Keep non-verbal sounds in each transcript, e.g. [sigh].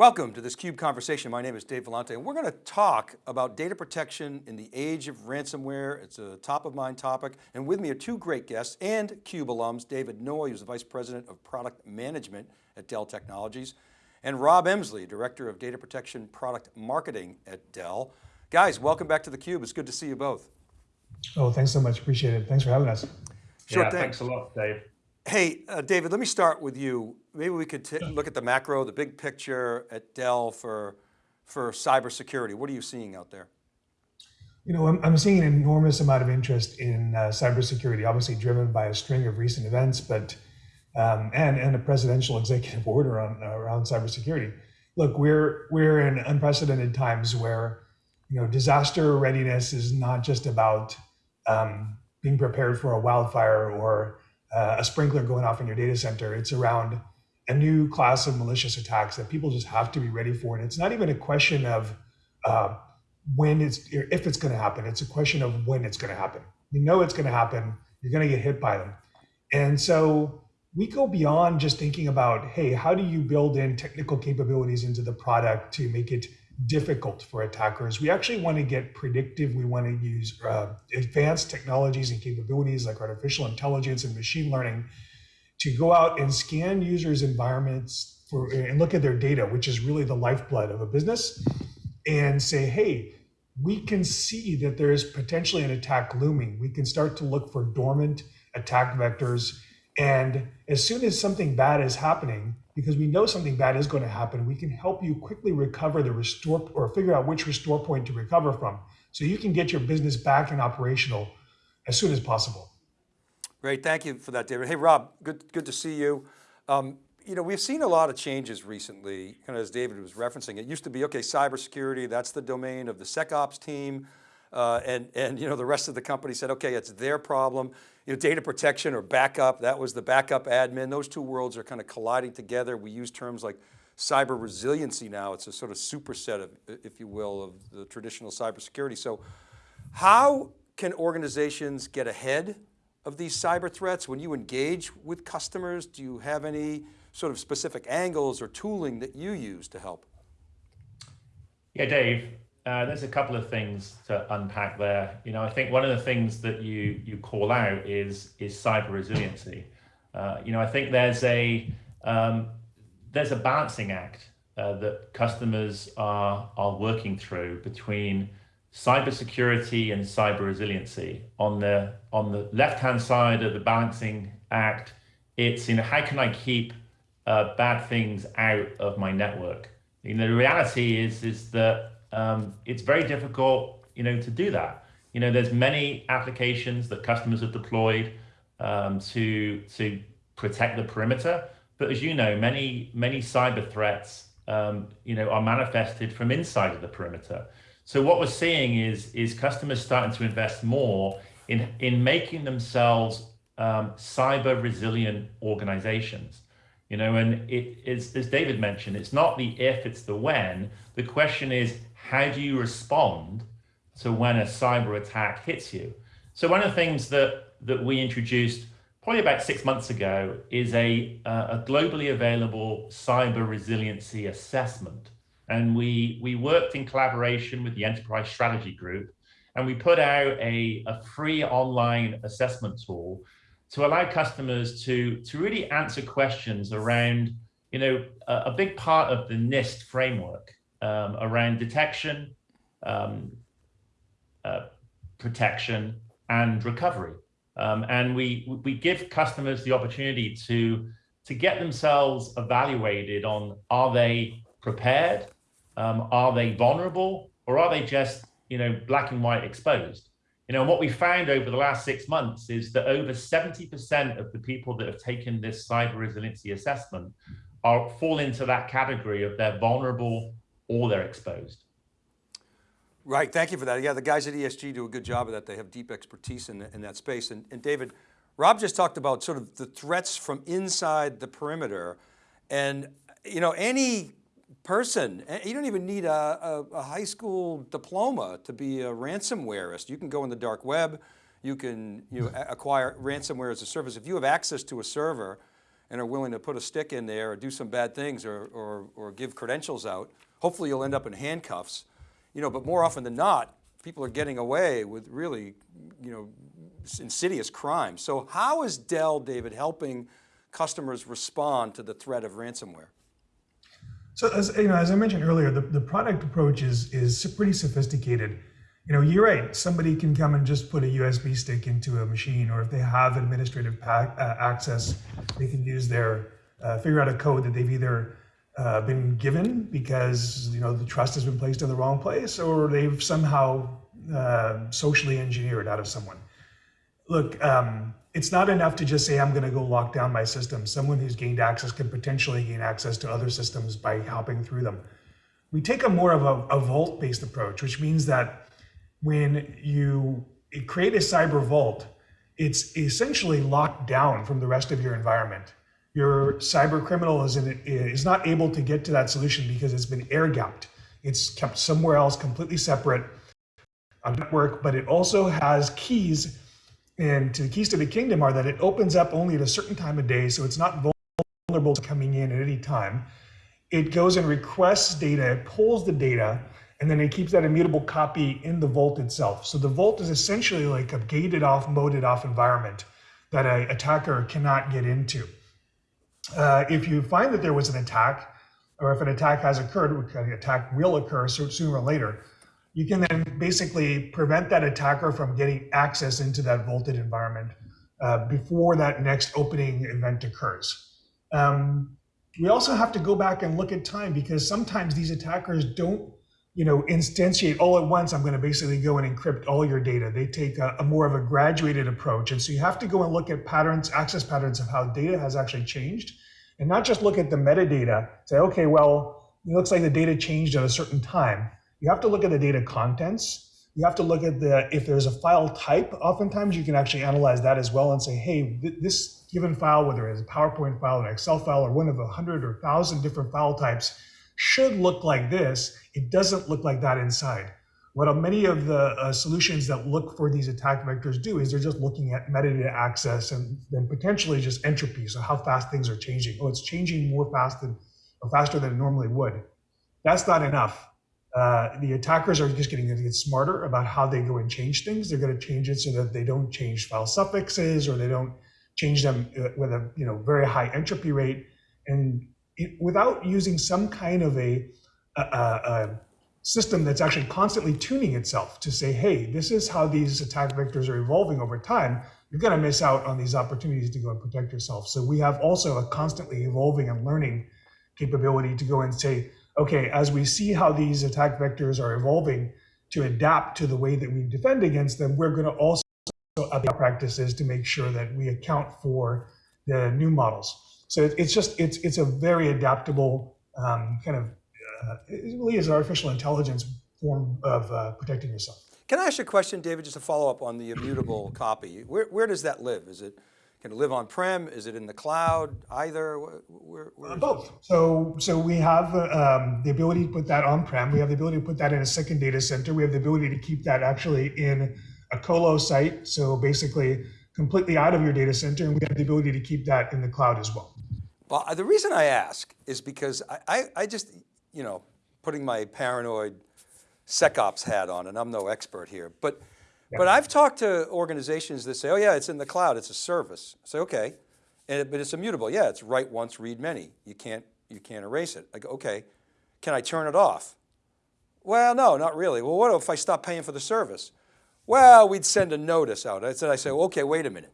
Welcome to this CUBE conversation. My name is Dave Vellante and we're going to talk about data protection in the age of ransomware. It's a top of mind topic. And with me are two great guests and CUBE alums, David Noy, who's the Vice President of Product Management at Dell Technologies, and Rob Emsley, Director of Data Protection Product Marketing at Dell. Guys, welcome back to theCUBE. It's good to see you both. Oh, thanks so much, appreciate it. Thanks for having us. Sure yeah, thing. thanks a lot, Dave. Hey, uh, David, let me start with you. Maybe we could look at the macro, the big picture at Dell for, for cybersecurity. What are you seeing out there? You know, I'm, I'm seeing an enormous amount of interest in uh, cybersecurity, obviously driven by a string of recent events, but um, and and a presidential [laughs] executive order on uh, around cybersecurity. Look, we're we're in unprecedented times where you know disaster readiness is not just about um, being prepared for a wildfire or uh, a sprinkler going off in your data center. It's around a new class of malicious attacks that people just have to be ready for. And it's not even a question of uh, when it's, if it's going to happen. It's a question of when it's going to happen. You know it's going to happen. You're going to get hit by them. And so we go beyond just thinking about, hey, how do you build in technical capabilities into the product to make it difficult for attackers. We actually want to get predictive. We want to use uh, advanced technologies and capabilities like artificial intelligence and machine learning to go out and scan users' environments for, and look at their data, which is really the lifeblood of a business, and say, hey, we can see that there's potentially an attack looming. We can start to look for dormant attack vectors. And as soon as something bad is happening, because we know something bad is going to happen, we can help you quickly recover the restore or figure out which restore point to recover from. So you can get your business back and operational as soon as possible. Great, thank you for that, David. Hey, Rob, good, good to see you. Um, you know, we've seen a lot of changes recently, kind of as David was referencing. It used to be, okay, cybersecurity, that's the domain of the SecOps team. Uh, and, and you know, the rest of the company said, okay, it's their problem. You know, data protection or backup, that was the backup admin. Those two worlds are kind of colliding together. We use terms like cyber resiliency now. It's a sort of superset of, if you will, of the traditional cybersecurity. So how can organizations get ahead of these cyber threats? When you engage with customers, do you have any sort of specific angles or tooling that you use to help? Yeah, Dave, uh, there's a couple of things to unpack there. You know, I think one of the things that you you call out is is cyber resiliency. Uh, you know, I think there's a um, there's a balancing act uh, that customers are are working through between cybersecurity and cyber resiliency. On the on the left hand side of the balancing act, it's you know how can I keep uh, bad things out of my network. You know, the reality is is that um, it's very difficult, you know, to do that. You know, there's many applications that customers have deployed um, to to protect the perimeter, but as you know, many many cyber threats, um, you know, are manifested from inside of the perimeter. So what we're seeing is is customers starting to invest more in in making themselves um, cyber resilient organizations. You know, and it is, as David mentioned, it's not the if, it's the when. The question is, how do you respond to when a cyber attack hits you? So one of the things that, that we introduced probably about six months ago is a, uh, a globally available cyber resiliency assessment. And we, we worked in collaboration with the Enterprise Strategy Group, and we put out a, a free online assessment tool to allow customers to, to really answer questions around, you know, a, a big part of the NIST framework um, around detection, um, uh, protection, and recovery. Um, and we we give customers the opportunity to to get themselves evaluated on are they prepared, um, are they vulnerable, or are they just you know black and white exposed? You know, and what we found over the last six months is that over 70% of the people that have taken this cyber resiliency assessment are fall into that category of they're vulnerable or they're exposed. Right, thank you for that. Yeah, the guys at ESG do a good job of that. They have deep expertise in, in that space. And, and David, Rob just talked about sort of the threats from inside the perimeter. And you know, any person, eh, you don't even need a, a, a high school diploma to be a ransomwareist. You can go in the dark web, you can you know, acquire ransomware as a service. If you have access to a server, and are willing to put a stick in there or do some bad things or, or, or give credentials out, hopefully you'll end up in handcuffs. You know, but more often than not, people are getting away with really, you know, insidious crimes. So how is Dell, David, helping customers respond to the threat of ransomware? So as you know, as I mentioned earlier, the, the product approach is is pretty sophisticated. You know, you're right. Somebody can come and just put a USB stick into a machine, or if they have administrative pack, uh, access, they can use their uh, figure out a code that they've either uh, been given because you know the trust has been placed in the wrong place, or they've somehow uh, socially engineered out of someone. Look, um, it's not enough to just say I'm going to go lock down my system. Someone who's gained access can potentially gain access to other systems by hopping through them. We take a more of a, a vault-based approach, which means that when you create a cyber vault, it's essentially locked down from the rest of your environment. Your cyber criminal is, in, is not able to get to that solution because it's been air gapped. It's kept somewhere else completely separate on network, but it also has keys and the keys to the kingdom are that it opens up only at a certain time of day, so it's not vulnerable to coming in at any time. It goes and requests data, it pulls the data, and then it keeps that immutable copy in the vault itself. So the vault is essentially like a gated off, moded off environment that an attacker cannot get into. Uh, if you find that there was an attack, or if an attack has occurred, an attack will occur sooner or later, you can then basically prevent that attacker from getting access into that vaulted environment uh, before that next opening event occurs. Um, we also have to go back and look at time because sometimes these attackers don't you know, instantiate all at once. I'm going to basically go and encrypt all your data. They take a, a, more of a graduated approach. And so you have to go and look at patterns, access patterns of how data has actually changed and not just look at the metadata, say, okay, well, it looks like the data changed at a certain time. You have to look at the data contents. You have to look at the, if there's a file type, oftentimes you can actually analyze that as well and say, hey, th this given file, whether it's a PowerPoint file, an Excel file, or one of a hundred or thousand different file types, should look like this. It doesn't look like that inside. What many of the uh, solutions that look for these attack vectors do is they're just looking at metadata access and then potentially just entropy, so how fast things are changing. Oh, it's changing more fast than, faster than it normally would. That's not enough. Uh, the attackers are just getting to get smarter about how they go and change things. They're going to change it so that they don't change file suffixes or they don't change them uh, with a you know very high entropy rate, and it, without using some kind of a, a, a, system that's actually constantly tuning itself to say, hey, this is how these attack vectors are evolving over time. You're going to miss out on these opportunities to go and protect yourself. So we have also a constantly evolving and learning capability to go and say, okay, as we see how these attack vectors are evolving to adapt to the way that we defend against them, we're going to also update practices to make sure that we account for the new models. So it's just, it's, it's a very adaptable um, kind of, uh, it really is artificial intelligence form of uh, protecting yourself. Can I ask you a question, David, just to follow up on the immutable copy? Where, where does that live? Is it can it live on-prem? Is it in the cloud? Either? Where, where Both. So, so we have um, the ability to put that on-prem. We have the ability to put that in a second data center. We have the ability to keep that actually in a colo site. So basically completely out of your data center. And we have the ability to keep that in the cloud as well. Well, the reason I ask is because I, I, I just, you know, putting my paranoid SecOps hat on, and I'm no expert here, but but I've talked to organizations that say, oh yeah, it's in the cloud, it's a service. I say, okay, and, but it's immutable. Yeah, it's write once, read many. You can't, you can't erase it. I go, okay, can I turn it off? Well, no, not really. Well, what if I stop paying for the service? Well, we'd send a notice out. I said, I say, okay, wait a minute.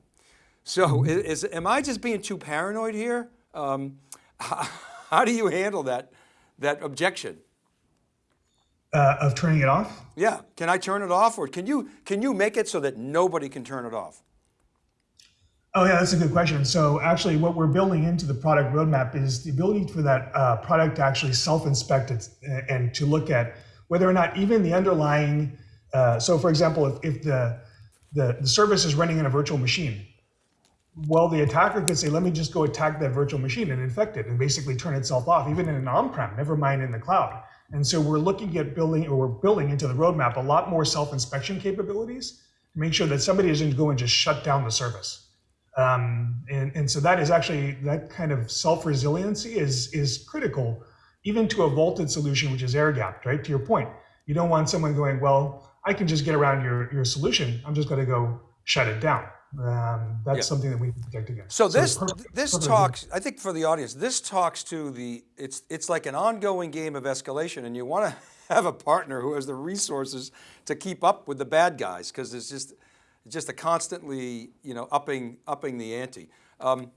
So is, am I just being too paranoid here? Um, how, [laughs] how do you handle that, that objection? Uh, of turning it off? Yeah, can I turn it off or can you, can you make it so that nobody can turn it off? Oh yeah, that's a good question. So actually what we're building into the product roadmap is the ability for that uh, product to actually self-inspect it and to look at whether or not even the underlying, uh, so for example, if, if the, the, the service is running in a virtual machine, well, the attacker could say, let me just go attack that virtual machine and infect it and basically turn itself off, even in an on-prem, never mind in the cloud. And so we're looking at building, or we're building into the roadmap a lot more self-inspection capabilities to make sure that somebody isn't going to just shut down the service. Um, and, and so that is actually that kind of self-resiliency is is critical even to a vaulted solution which is air gapped, right? To your point, you don't want someone going, well, I can just get around your, your solution. I'm just going to go shut it down. Um, that's Yeah. something that we protect against. So this perfect- this perfect. talks, I think for the audience, this talks to the it's it's like an ongoing game of escalation, and you want to [laughs] have a partner who has the resources to keep up with the bad guys because it's just it's just a constantly you know upping upping the ante. Um,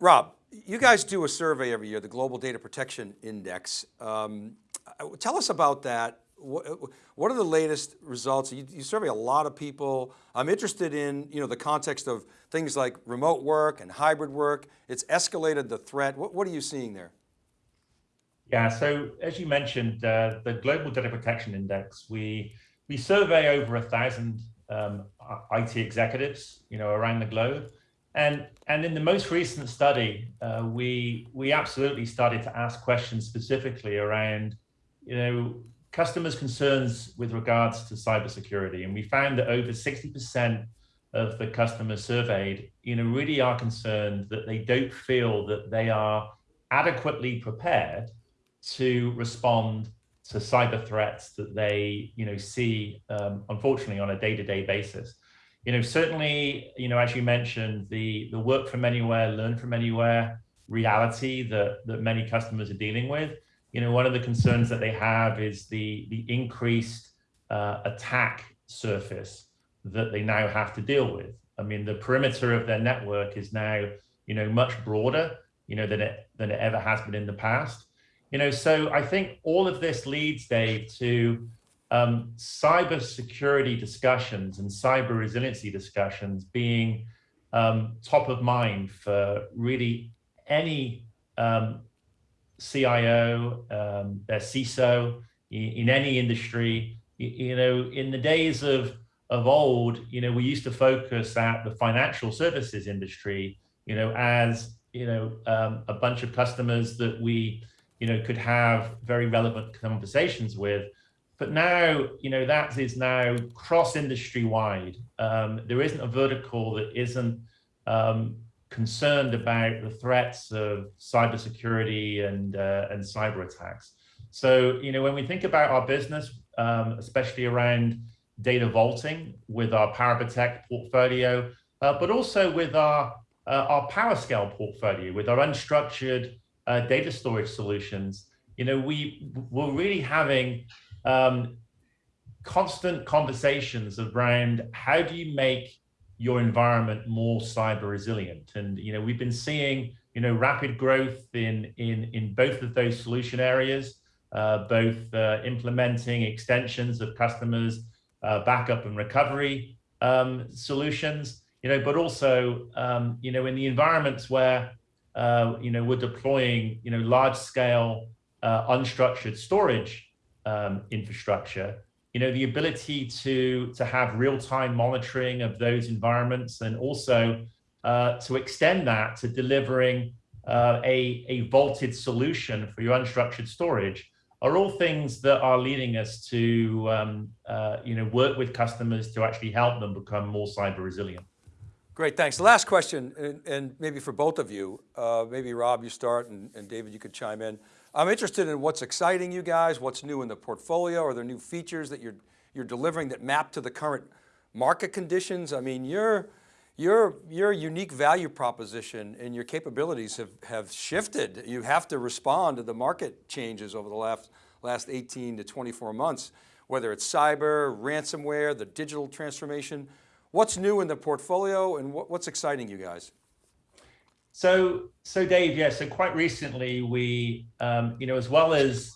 Rob, you guys do a survey every year, the Global Data Protection Index. Um, tell us about that. What, are the latest results? You, you survey a lot of people. I'm interested in you know, the context of things like remote work and hybrid work. It's escalated the threat. What, what are you seeing there? Yeah, so as you mentioned, uh, the Global Data Protection Index, we we survey over a thousand um, IT executives, you know, around the globe, and and in the most recent study, uh, we we absolutely started to ask questions specifically around, you know, customers' concerns with regards to cybersecurity, and we found that over sixty percent of the customers surveyed, you know, really are concerned that they don't feel that they are adequately prepared to respond to cyber threats that they you know see um, unfortunately on a day-to-day basis. You know certainly you know as you mentioned the the work from anywhere learn from anywhere reality that that many customers are dealing with you know one of the concerns that they have is the the increased uh, attack surface that they now have to deal with. I mean the perimeter of their network is now you know much broader you know than it than it ever has been in the past. You know, so I think all of this leads, Dave, to um, cyber security discussions and cyber resiliency discussions being um, top of mind for really any um, CIO, um, their CISO in, in any industry. You, you know, in the days of of old, you know, we used to focus at the financial services industry, you know, as you know, um, a bunch of customers that we you know, could have very relevant conversations with. But now, you know, that is now cross industry wide. Um, there isn't a vertical that isn't um, concerned about the threats of cybersecurity and uh, and cyber attacks. So, you know, when we think about our business, um, especially around data vaulting with our PowerProtect portfolio, uh, but also with our uh, our PowerScale portfolio, with our unstructured uh, data storage solutions, you know, we we're really having um, constant conversations around how do you make your environment more cyber resilient, and you know, we've been seeing you know rapid growth in in in both of those solution areas, uh, both uh, implementing extensions of customers' uh, backup and recovery um, solutions, you know, but also um, you know in the environments where uh, you know, we're deploying, you know, large scale uh, unstructured storage um, infrastructure, you know, the ability to, to have real time monitoring of those environments and also uh, to extend that to delivering uh, a, a vaulted solution for your unstructured storage are all things that are leading us to, um, uh, you know, work with customers to actually help them become more cyber resilient. Great, thanks. Last question, and, and maybe for both of you, uh, maybe Rob, you start, and, and, David, you could chime in. I'm interested in what's exciting you guys, what's new in the portfolio, are there new features that you're, you're delivering that map to the current market conditions? I mean, your, your, your unique value proposition and your capabilities have, have shifted. You have to respond to the market changes over the last, last 18 to 24 months, whether it's cyber, ransomware, the digital transformation. What's new in the portfolio and what, what's exciting you guys? So, so Dave, yeah, so quite recently we, um, you know, as well as,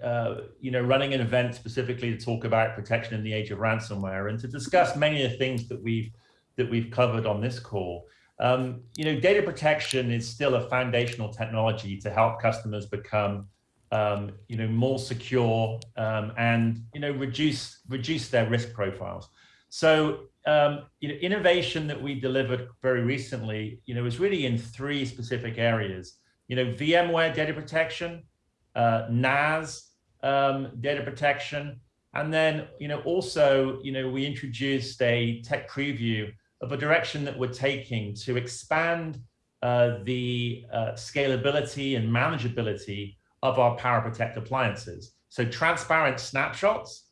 uh, you know, running an event specifically to talk about protection in the age of ransomware and to discuss many of the things that we've, that we've covered on this call. Um, you know, data protection is still a foundational technology to help customers become, um, you know, more secure um, and, you know, reduce, reduce their risk profiles. So um, you know, innovation that we delivered very recently, you know, is really in three specific areas. You know, VMware data protection, uh, NAS um, data protection, and then, you know, also, you know, we introduced a tech preview of a direction that we're taking to expand uh, the uh, scalability and manageability of our Power Protect appliances. So transparent snapshots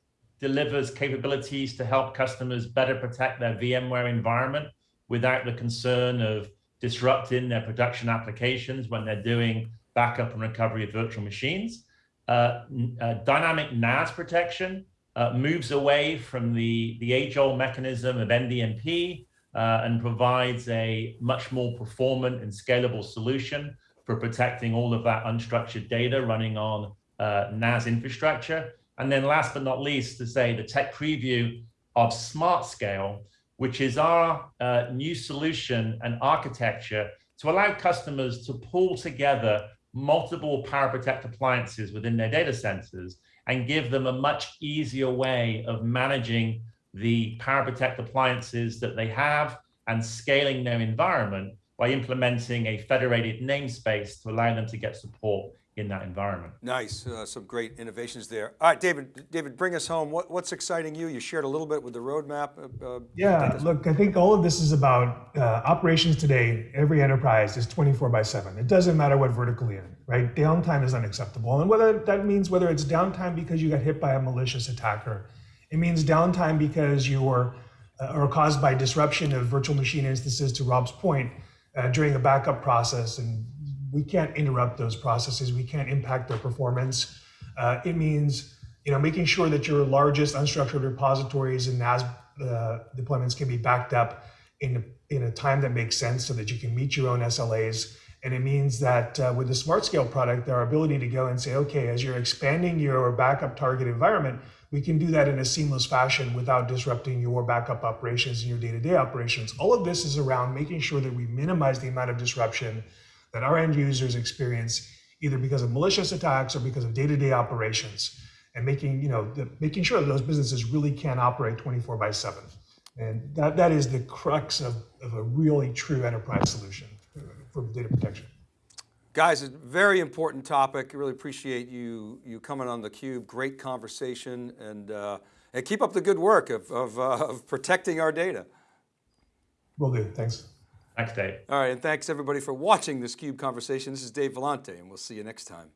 delivers capabilities to help customers better protect their VMware environment without the concern of disrupting their production applications when they're doing backup and recovery of virtual machines. Uh, uh, dynamic NAS protection uh, moves away from the, the age-old mechanism of NDMP uh, and provides a much more performant and scalable solution for protecting all of that unstructured data running on uh, NAS infrastructure. And then last but not least, to say the tech preview of SmartScale, which is our uh, new solution and architecture to allow customers to pull together multiple Power Protect appliances within their data centers and give them a much easier way of managing the Power Protect appliances that they have and scaling their environment by implementing a federated namespace to allow them to get support in that environment. Nice, uh, some great innovations there. All right, David, David, bring us home. What, what's exciting you? You shared a little bit with the roadmap. Uh, Yeah, look, I think all of this is about uh, operations today. Every enterprise is 24 by 7. It doesn't matter what vertical you're in, right? Downtime is unacceptable. And whether that means whether it's downtime because you got hit by a malicious attacker, it means downtime because you were uh, or caused by disruption of virtual machine instances to Rob's point uh, during a backup process and we can't interrupt those processes. We can't impact their performance. Uh, it means you know making sure that your largest unstructured repositories and NAS uh, deployments can be backed up in a, in a time that makes sense, so that you can meet your own SLAs. And it means that uh, with the SmartScale product, our ability to go and say, okay, as you're expanding your backup target environment, we can do that in a seamless fashion without disrupting your backup operations and your day-to-day operations. All of this is around making sure that we minimize the amount of disruption that our end users experience either because of malicious attacks or because of day-to-day operations and making you know the, making sure that those businesses really can operate 24 by 7 and that, that is the crux of, of a really true enterprise solution for data protection Guys, a very important topic. Really appreciate you you coming on theCUBE. Great conversation and, uh, and keep up the good work of, of, uh, of protecting our data. will do thanks Thanks, Dave. All right, and thanks everybody for watching this CUBE conversation. This is Dave Vellante and we'll see you next time.